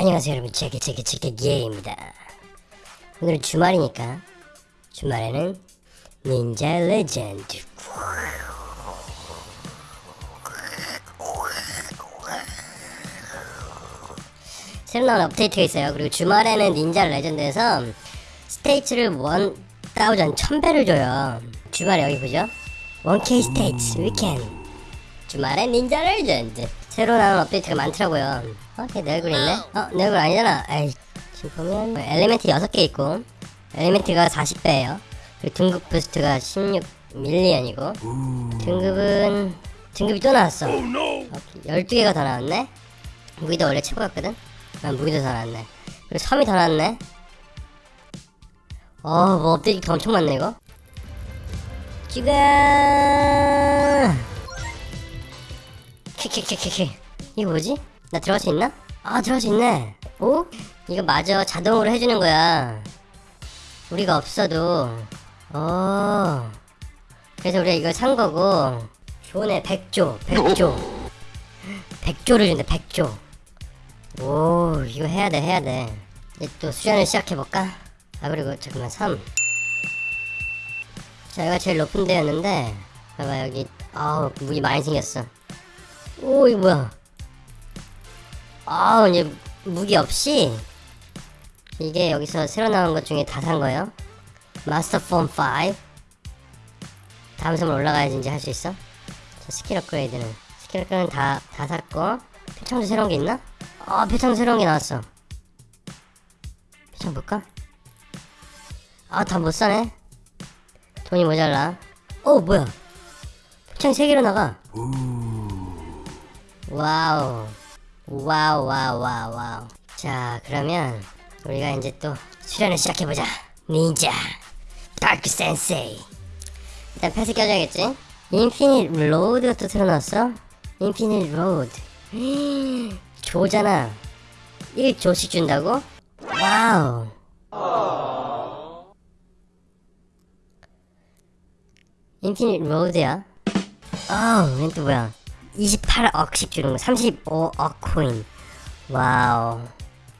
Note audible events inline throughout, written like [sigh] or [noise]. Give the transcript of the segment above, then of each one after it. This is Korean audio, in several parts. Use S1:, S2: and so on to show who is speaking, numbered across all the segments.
S1: 안녕하세요 여러분. 제게 제게 제게 예입니다. 오늘은 주말이니까 주말에는 Ninja Legend 새로 나온 업데이트가 있어요. 그리고 주말에는 Ninja Legend에서 stats를 one thousand 1000배를 줘요. 주말에 여기 보죠? 1K stats weekend 주말에 Ninja Legend 새로 나온 업데이트가 많더라고요. 어? 걔 내 얼굴 있네? 어? 내 얼굴 아니잖아. 에이 지금 보면 element 6개 있고 element가 40배예요. 그리고 등급 boost가 16 million이고 등급은 등급이 또 나왔어. 어, 12개가 더 나왔네? 무기도 원래 최고 같거든? 난 무기도 더 나왔네. 그리고 섬이 더 나왔네? 어 뭐 업데이트 엄청 많네 이거. 지금 키키키키키. 이거 뭐지? 나 들어갈 수 있나? 아 들어갈 수 있네. 오? 이거 마저 자동으로 해주는 거야. 우리가 없어도. 어. 그래서 우리가 이걸 산 거고. 좋네 100조 100조. 100조를 준대 100조. 오 이거 해야 돼 해야 돼. 이제 또 수련을 시작해볼까? 아 그리고 잠깐만 3 자, 여기가 제일 높은 데였는데, 봐봐, 여기, 아우, 무기 많이 생겼어. 오, 이거 뭐야. 아우, 이제, 무기 없이, 이게 여기서 새로 나온 것 중에 다 산 거예요. master form 5. 다음 섬을 올라가야지 이제 할 수 있어. 자, 스킬 업그레이드는. 스킬 업그레이드는 다, 다 샀고. 표창도 새로운 게 있나? 아, 표창 새로운 게 나왔어. 표창 볼까? 아, 다 못 사네. 돈이 모자라. 어 뭐야? 표창 3개로 나가. wow. wow wow wow wow. 자 그러면 우리가 이제 또 수련을 시작해보자. 닌자. dark sensei. 일단 pets 껴줘야겠지? Infinite Lord가 또 나왔어? Infinite Lord. [gasps] 조잖아. 1조씩 준다고? wow. Infinite Lord야. 아우, 이건 또 뭐야. 28억씩 주는 거. 35억 코인. wow.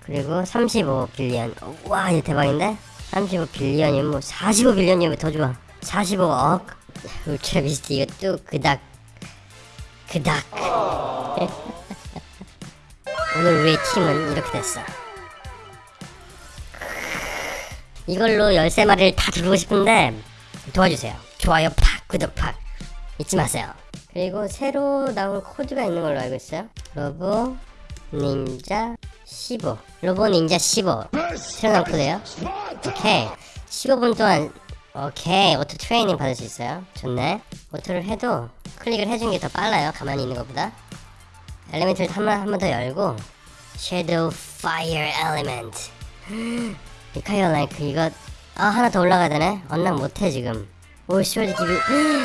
S1: 그리고 35 billion. 와, 이거 대박인데? 35 billion이면 뭐 45 billion이면 더 좋아. 45억. 울트라 비스트 이거 또 그닥. 그닥. [laughs] 오늘 우리의 팀은 이렇게 됐어. 이걸로 13마리를 다 두르고 싶은데 도와주세요. 좋아요 팍 구독 팍 잊지 마세요. 그리고 새로 나온 코드가 있는 걸로 알고 있어요. 로보 닌자 15 로보 닌자 15 새로 나온 코드예요. 오케이 15분 동안 오케이 오토 트레이닝 받을 수 있어요. 좋네. 오토를 해도 클릭을 해준 게더 빨라요. 가만히 있는 것보다. 엘리멘트를 한번 한 번 더 열고 섀도우 파이어 엘리멘트 미카이어 라이크 이거 아 하나 더 올라가야 되네 언락 못해 지금 오 시월드 기비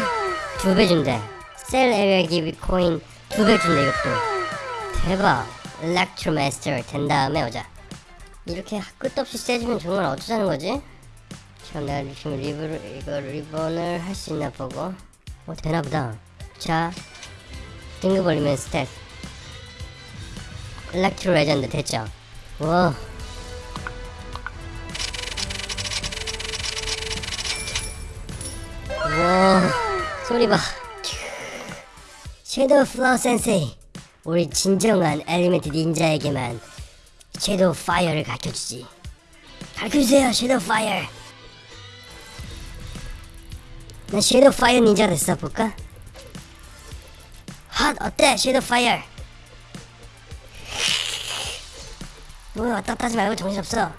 S1: [gasps] 두 배 준대 셀 에리어 기 비 코인 두배 준대 이것도. 대박. electro master 된 다음에 오자. 이렇게 끝도 없이 세지면 정말 어쩌자는 거지? 참 내가 지금 리브를 이거 reborn을 할 수 있나 보고. 어 되나 보다. 자 등급 올리면 stat electro legend 됐죠? 와. 와. 소리 봐 shadow fire sensei 우리 진정한 element 닌자에게만 shadow fire를 가르쳐주지. 가르쳐주세요 shadow fire 난 shadow fire 닌자 됐어 볼까? 핫 어때 shadow fire 뭐 왔다 갔다 하지 말고 정신없어.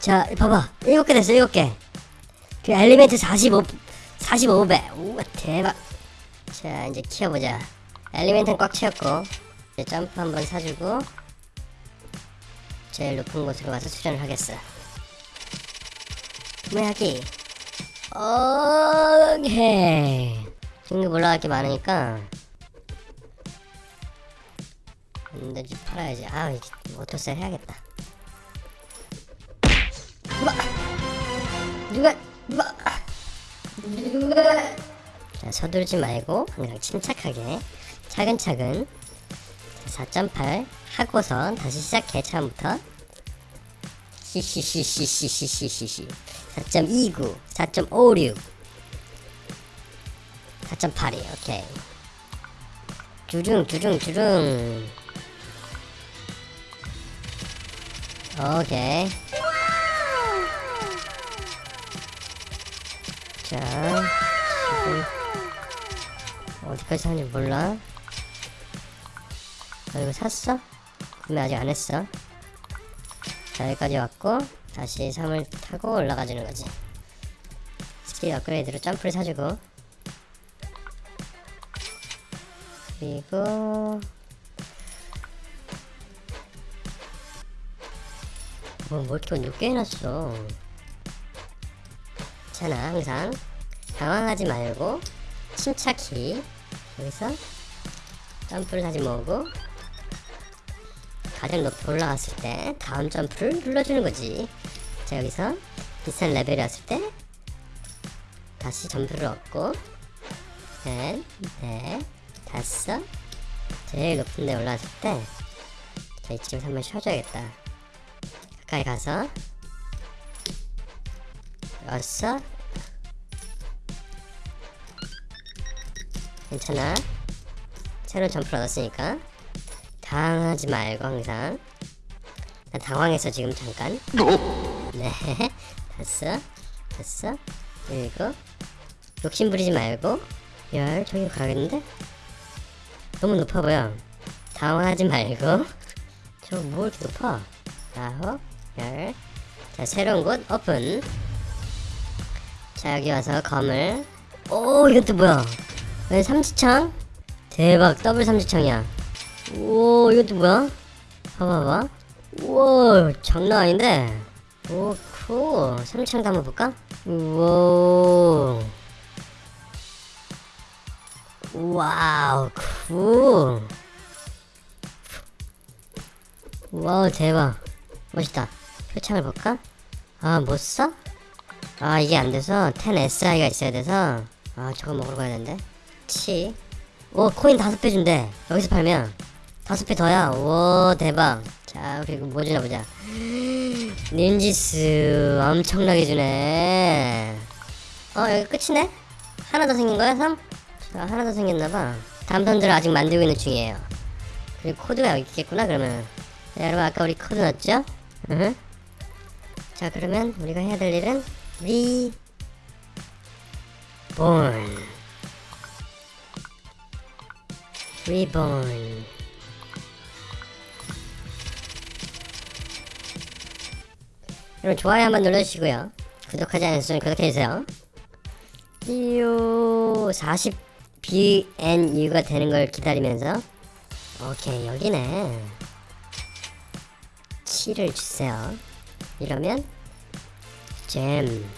S1: 자 봐봐. 일곱 개 됐어 일곱 개 그 element 45 45배. 우와 대박. 자 이제 키워보자 엘리멘트는 꽉 채웠고 이제 점프 한번 사주고 제일 높은 곳으로 가서 수련을 하겠어. 구매하기. 오케이. 등급 올라갈 게 많으니까. 안되지 팔아야지. 아 이제 오토셀 해야겠다. 누가 누가 누가! 자, 서두르지 말고 그냥 침착하게 차근차근 4.8 하고선 다시 시작해 처음부터. 히히히히히히히히 4.29 4.56 4.82 오케이. 주중 주중 주중. 오케이. 자 지금 어디까지 사는지 몰라 너 이거 샀어? 구매 아직 안 했어. 자 여기까지 왔고 다시 3을 타고 올라가주는 거지. 스킬 업그레이드로 점프를 사주고. 그리고 뭐, 뭐 이렇게 높게 해놨어? 괜찮아 항상. 당황하지 말고 침착히 여기서 점프를 다시 모으고 가장 높이 올라갔을 때 다음 점프를 눌러주는 거지. 자 여기서 비싼 레벨이었을 때 다시 점프를 얻고 넷, 넷, 다섯 제일 높은 데 올라왔을 때 자, 이쯤에서 한번 쉬어줘야겠다. 가까이 가서 여섯 괜찮아. 새로운 점프를 얻었으니까 당하지 말고 항상. 나 당황해서 지금 잠깐. 네. [laughs] 됐어. 됐어. 일곱. 욕심 부리지 말고 열 저기 가겠는데? 너무 높아 보여. 당황하지 말고. 저 뭐 이렇게 높아? 아홉 열 자 새로운 곳 오픈. 자 여기 와서 검을. 오 이건 또 뭐야? 왜 삼지창? 대박 더블 삼지창이야 오 이건 또 뭐야? 봐봐봐 우와 장난 아닌데? 오 cool 삼지창도 한번 볼까? 우와. wow cool wow 대박. 멋있다. 표창을 볼까? 아 못써? 아 이게 안돼서 10SI가 있어야 돼서. 아 저거 먹으러 가야 되는데. 치. 오 코인 다섯 배 준대. 여기서 팔면 다섯 배 더야? 오 대박. 자 그리고 뭐 주나 보자. ninjitsu 엄청나게 주네. 어 여기 끝이네? 하나 더 생긴 거야 3? 자 하나 더 생겼나봐. 턴들을 아직 만들고 있는 중이에요. 그리고 코드가 여기 있겠구나 그러면. 자, 여러분 아까 우리 코드 넣었죠? 으흠. 자 그러면 우리가 해야 될 일은 리 여러분 좋아요 한번 눌러주시고요. 구독하지 않으셨으면 구독해주세요. 이요 40 BNU가 되는 걸 기다리면서. 오케이 여기네. 7을 주세요. 이러면 잼.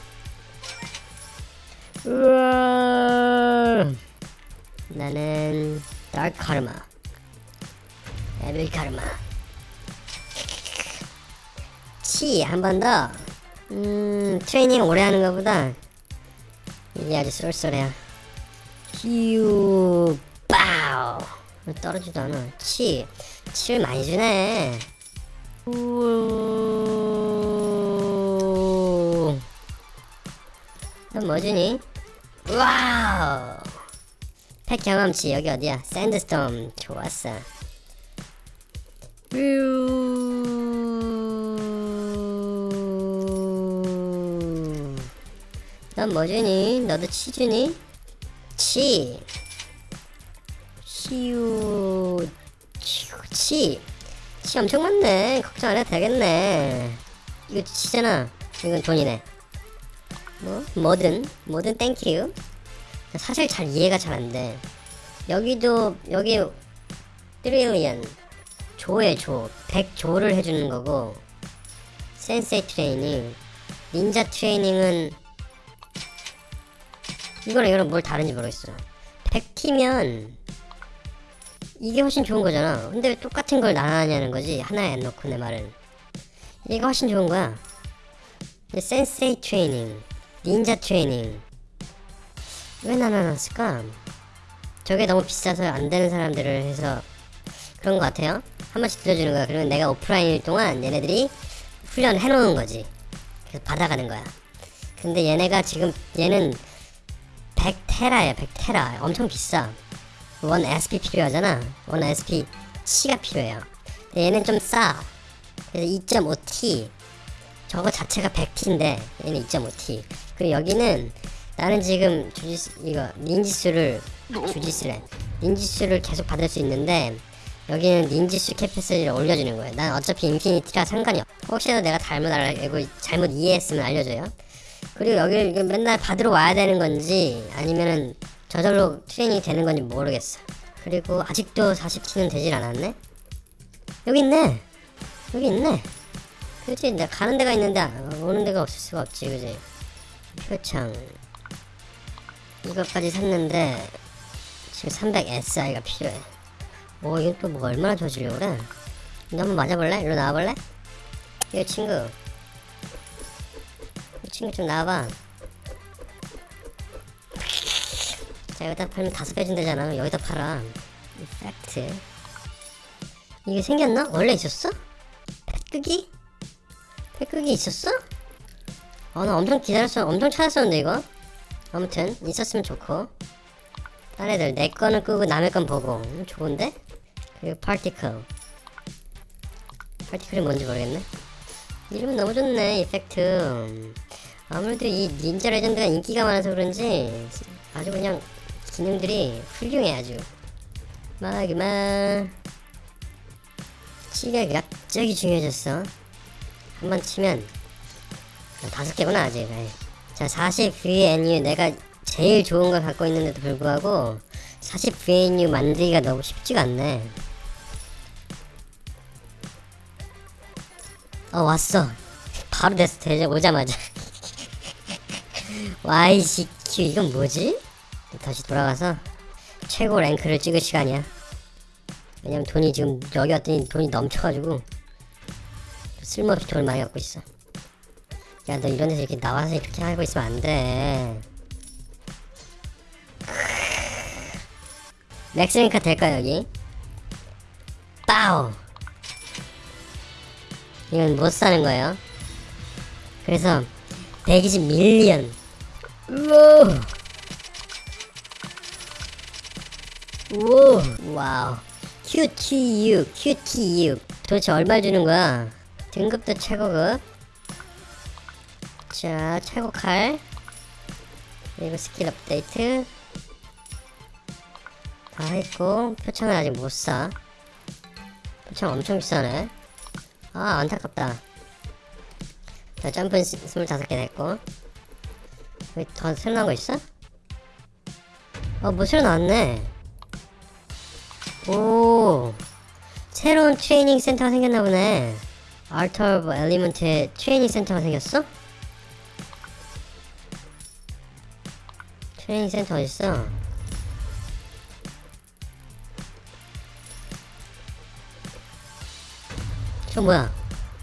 S1: 우와. 나는 다크 카르마 에빌 카르마 치한번 더 음, 트레이닝 오래 하는 것보다 이게 아주 쏠쏠해요. 휴 빠우 떨어지도 않아. 치 치를 많이 주네. 우넌 뭐주니? 와우. 팩 경험치 여기 어디야? 샌드스톰. 좋았어. 뾰. 넌 뭐주니? 너도 치주니? 치 치우 치우 치. 치 엄청 많네. 걱정 안 해도 되겠네. 이거 치잖아. 이건 돈이네. 뭐? 뭐든 뭐든 thank you. 사실 잘 이해가 잘 안 돼. 여기도 여기 trillion 조에 조 100조를 해주는 거고 센세이 트레이닝 닌자 training은 이거랑 이거랑 뭘 다른지 모르겠어 100Qi면 이게 훨씬 좋은 거잖아 근데 왜 똑같은 걸 나눠냐는 거지 하나에 안 넣고 내 말은 이게 훨씬 좋은 거야 센세이 트레이닝 닌자 트레이닝 왜 나눠놨을까 저게 너무 비싸서 안 되는 사람들을 해서 그런 것 같아요. 한 번씩 들려주는 거야. 그러면 내가 오프라인일 동안 얘네들이 훈련을 해놓은 거지. 그래서 받아가는 거야. 근데 얘네가 지금 얘는 100테라야 100테라. 엄청 비싸. 원 SP 필요하잖아. 원 SP C가 필요해요. 얘는 좀 싸. 그래서 2.5T 저거 자체가 100T인데 얘는 2.5T 그리고 여기는 나는 지금 주지수 이거 닌지수를 주지수래. 닌지수를 계속 받을 수 있는데 여기는 닌지수 캐패시티를 올려주는 거예요. 난 어차피 인피니티라 상관이 없. 혹시라도 내가 잘못 알고 잘못 이해했으면 알려줘요 그리고 여기를 이게 맨날 받으러 와야 되는 건지 아니면은 저절로 트레이닝이 되는 건지 모르겠어. 그리고 아직도 40T는 되질 않았네? 여기 있네! 여기 있네! 그치, 내가 가는 데가 있는데 오는 데가 없을 수가 없지, 그지? 표창. 이것까지 샀는데 지금 300SI가 필요해. 오, 이건 또 뭐 얼마나 좋아지려고 그래? 너 한번 맞아볼래? 일로 나와볼래? 이거 친구. 이 친구 좀 나와봐. 자, 여기다 팔면 다섯 배 준대잖아. 여기다 팔아. 이펙트. 이게 생겼나? 원래 있었어? 팩끄기? 팩끄기 있었어? 어, 나 엄청 기다렸어. 엄청 찾았었는데, 이거. 아무튼, 있었으면 좋고. 딴 애들, 내 거는 끄고 남의 건 보고. 음, 좋은데? 그리고 파티클. 파티클이 뭔지 모르겠네. 이름은 너무 좋네, 이펙트. 아무래도 이 닌자 레전드가 인기가 많아서 그런지 아주 그냥 기능들이 훌륭해 아주. 막이만. 치가 갑자기 중요해졌어. 한 번 치면 다섯 개구나 아직. 자 40VNU 내가 제일 좋은 걸 갖고 있는데도 불구하고 40VNU 만들기가 너무 쉽지가 않네. 어 왔어. 바로 됐어. 대제 오자마자 YCQ 이건 뭐지? 다시 돌아가서 최고 랭크를 찍을 시간이야. 왜냐면 돈이 지금 여기 왔더니 돈이 넘쳐가지고 쓸모없이 돈을 많이 갖고 있어. 야 너 이런 데서 이렇게 나와서 이렇게 하고 있으면 안돼. 맥스링카 될까 여기? 빠우 이건 못 사는 거예요. 그래서 120 million 우와. 우와 wow QTU QTU 도대체 얼마 주는 거야? 등급도 최고급 자 최고 칼. 그리고 스킬 업데이트. 다 했고 표창은 아직 못 사 표창 엄청 비싸네. 아 안타깝다. 자 점프는 25개 됐고 더 새로 나온 거 있어? 어뭐 새로 나왔네 오 새로운 트레이닝 센터가 생겼나 보네 Altar of Element에 training 센터가 생겼어? 트레이닝 센터 어딨어? 저 뭐야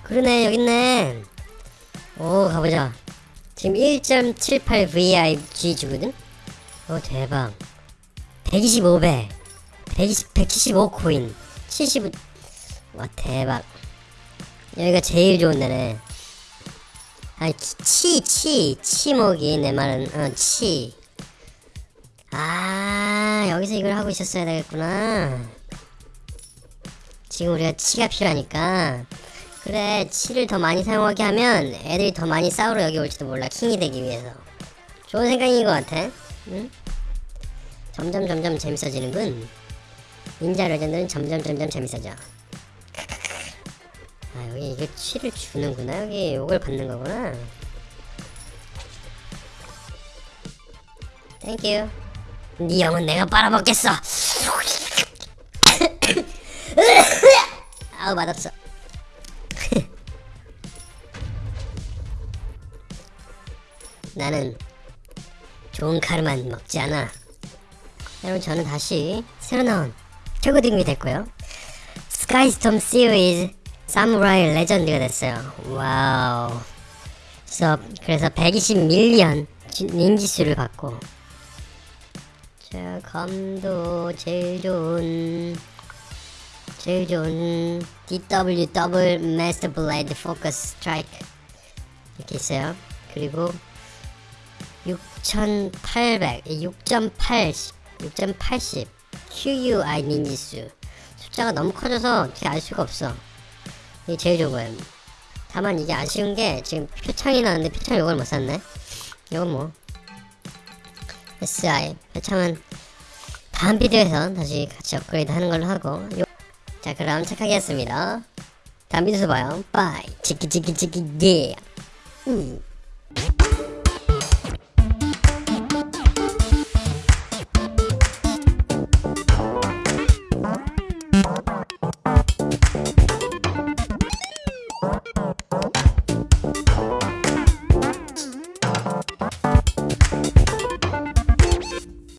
S1: 그러네 여깄네 오 가보자 지금 1.78 VIG 주거든? 오 대박. 125배. 120, 175 코인. 75... 와 대박. 여기가 제일 좋은 데네 아니 치, 치, 치목이 내 말은. 어, 치. 아 여기서 이걸 하고 있었어야 되겠구나. 지금 우리가 치가 필요하니까 그래 치를 더 많이 사용하게 하면 애들이 더 많이 싸우러 여기 올지도 몰라 킹이 되기 위해서. 좋은 생각인 것 같아. 응? 점점 점점 재밌어지는군. 닌자 레전드는 점점 점점 재밌어져. [laughs] 아 여기 이게 Qi를 주는구나. 여기 이걸 받는 거구나. Thank you 네 영은 내가 빨아먹겠어. [laughs] 아우 맛없어 나는 좋은 칼만 먹지 않아. 여러분 저는 다시 새로 나온 최고 등급이 됐고요. Skystorm Series Samurai Legend가 됐어요. Wow. 그래서, 그래서 120 million 닌지수를 받고 자 감도 제일 좋은 제일 좋은 DW double master blade focus strike 이렇게 있어요. 그리고 6800, 6.8, 6.80 QUI 닌지수 숫자가 너무 커져서 어떻게 알 수가 없어. 이게 제일 좋은 거예요. 다만 이게 아쉬운 게 지금 표창이 나왔는데 표창 이걸 못 샀네. 이건 뭐 SI 표창은 다음 비디오에서 다시 같이 업그레이드 하는 걸로 하고 요- 자 그럼 착하게 했습니다. 다음 비디오에서 봐요. 빠이 치키 치키 치키 예. 음.